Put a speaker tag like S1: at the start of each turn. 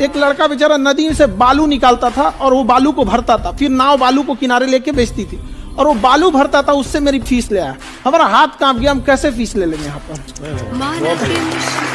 S1: एक लड़का बेचारा नदी से बालू निकालता था और वो बालू को भरता था। फिर नाव बालू को किनारे लेके बेचती थी। और वो बालू भरता था, उससे मेरी फ़ीस ले आया। हमारा हाथ काँप गया, हम कैसे फ़ीस ले लेंगे यहाँ पर?